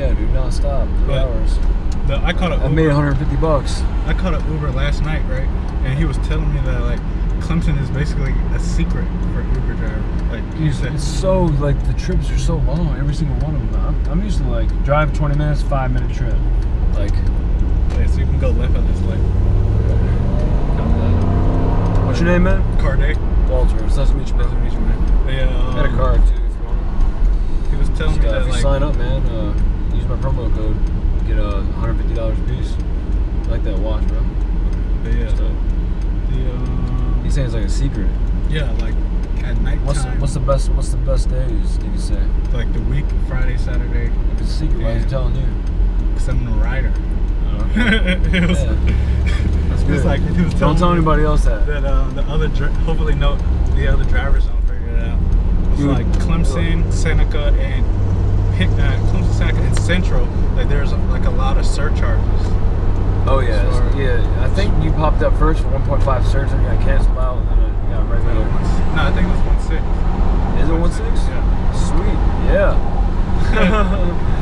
nonstop, three But- hours. The, I caught a I made 150 bucks. I caught an Uber last night, right? And he was telling me that like Clemson is basically a secret for Uber driver. Like you It's, said, it's so like the trips are so long. Every single one of them. I'm, I'm used to like drive 20 minutes, five minute trip. Like, yeah, so you can go left on this like what's your name, man? car day. Walter. It's nice to meet you, Nice to meet you, man. Yeah, um, I got a card too. If you want. He was telling Just, me uh, that if you like sign up, man, uh, my promo code. Get a uh, $150 a piece. I like that watch, bro. but yeah, Just, uh, the um, he's saying it's like a secret. yeah, like at night What's the, what's the best What's the best days? Did you say? like the week, Friday, Saturday, If it's a secret, why is he telling you? because I'm a rider. it was, Yeah. That's good. like he was Don't tell anybody else that. that uh, the other hopefully no the other drivers don't figure it out. It's like Clemson, Seneca, and Pick, uh, Clemson, and Central. Like there's like a lot of surcharges. Oh yeah, yeah. I think you popped up first for 1.5 surge, and you got canceled out, and then you got regular. one- no, I think it was one six. Is it 1.6? Yeah. Sweet. Yeah.